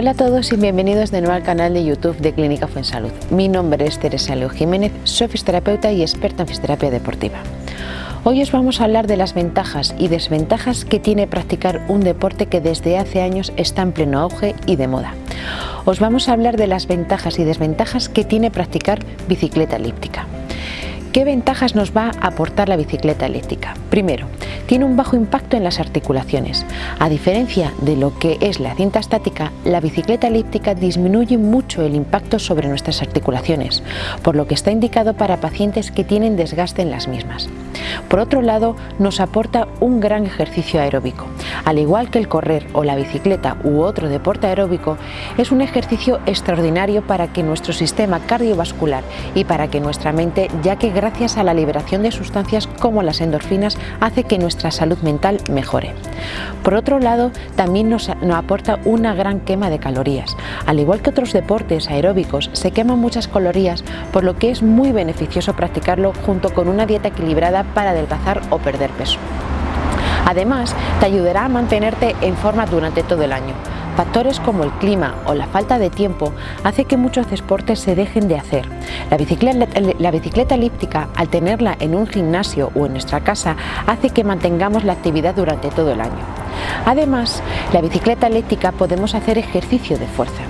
Hola a todos y bienvenidos de nuevo al canal de YouTube de Clínica Fuensalud. Mi nombre es Teresa Leo Jiménez, soy fisioterapeuta y experta en fisioterapia deportiva. Hoy os vamos a hablar de las ventajas y desventajas que tiene practicar un deporte que desde hace años está en pleno auge y de moda. Os vamos a hablar de las ventajas y desventajas que tiene practicar bicicleta elíptica. ¿Qué ventajas nos va a aportar la bicicleta elíptica? Primero, tiene un bajo impacto en las articulaciones. A diferencia de lo que es la cinta estática, la bicicleta elíptica disminuye mucho el impacto sobre nuestras articulaciones, por lo que está indicado para pacientes que tienen desgaste en las mismas. Por otro lado, nos aporta un gran ejercicio aeróbico. Al igual que el correr o la bicicleta u otro deporte aeróbico, es un ejercicio extraordinario para que nuestro sistema cardiovascular y para que nuestra mente, ya que gracias a la liberación de sustancias como las endorfinas, hace que nuestra salud mental mejore. Por otro lado, también nos, aporta una gran quema de calorías. Al igual que otros deportes aeróbicos, se queman muchas calorías, por lo que es muy beneficioso practicarlo junto con una dieta equilibrada para adelgazar o perder peso. Además, te ayudará a mantenerte en forma durante todo el año. Factores como el clima o la falta de tiempo hace que muchos deportes se dejen de hacer. La bicicleta, la bicicleta elíptica, al tenerla en un gimnasio o en nuestra casa, hace que mantengamos la actividad durante todo el año. Además, la bicicleta elíptica podemos hacer ejercicio de fuerza.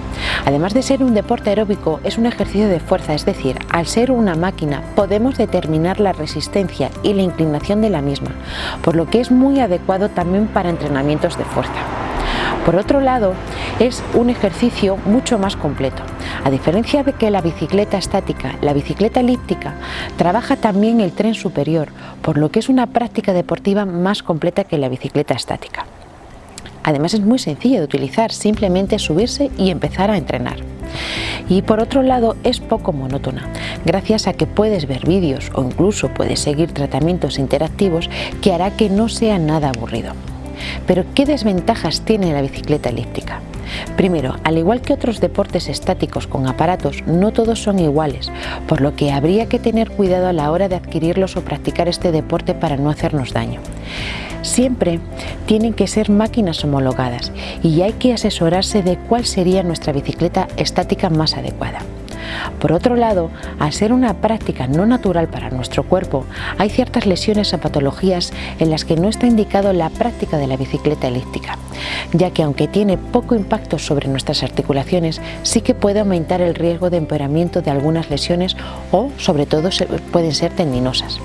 Además de ser un deporte aeróbico, es un ejercicio de fuerza, es decir, al ser una máquina podemos determinar la resistencia y la inclinación de la misma, por lo que es muy adecuado también para entrenamientos de fuerza. Por otro lado, es un ejercicio mucho más completo. A diferencia de que la bicicleta estática, la bicicleta elíptica trabaja también el tren superior, por lo que es una práctica deportiva más completa que la bicicleta estática. Además es muy sencilla de utilizar, simplemente subirse y empezar a entrenar. Y por otro lado es poco monótona, gracias a que puedes ver vídeos o incluso puedes seguir tratamientos interactivos que hará que no sea nada aburrido. Pero ¿qué desventajas tiene la bicicleta elíptica? Primero, al igual que otros deportes estáticos con aparatos, no todos son iguales, por lo que habría que tener cuidado a la hora de adquirirlos o practicar este deporte para no hacernos daño. Siempre tienen que ser máquinas homologadas y hay que asesorarse de cuál sería nuestra bicicleta estática más adecuada. Por otro lado, al ser una práctica no natural para nuestro cuerpo, hay ciertas lesiones o patologías en las que no está indicado la práctica de la bicicleta elíptica, ya que aunque tiene poco impacto sobre nuestras articulaciones, sí que puede aumentar el riesgo de empeoramiento de algunas lesiones o, sobre todo, pueden ser tendinosas.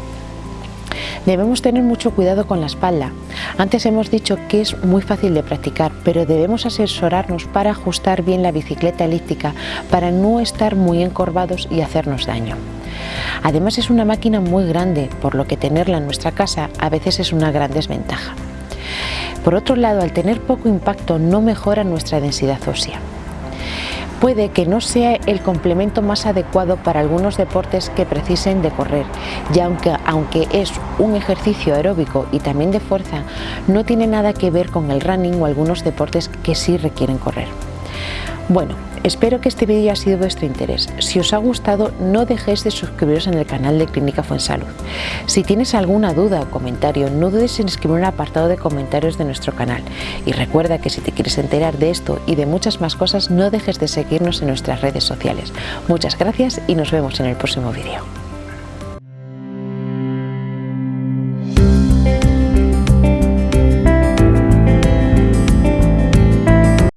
Debemos tener mucho cuidado con la espalda. Antes hemos dicho que es muy fácil de practicar, pero debemos asesorarnos para ajustar bien la bicicleta elíptica para no estar muy encorvados y hacernos daño. Además es una máquina muy grande, por lo que tenerla en nuestra casa a veces es una gran desventaja. Por otro lado, al tener poco impacto no mejora nuestra densidad ósea puede que no sea el complemento más adecuado para algunos deportes que precisen de correr, y aunque, aunque es un ejercicio aeróbico y también de fuerza, no tiene nada que ver con el running o algunos deportes que sí requieren correr. Bueno, espero que este vídeo haya sido de vuestro interés. Si os ha gustado, no dejéis de suscribiros en el canal de Clínica Fuensalud. Si tienes alguna duda o comentario, no dudes en escribir un apartado de comentarios de nuestro canal. Y recuerda que si te quieres enterar de esto y de muchas más cosas, no dejes de seguirnos en nuestras redes sociales. Muchas gracias y nos vemos en el próximo vídeo.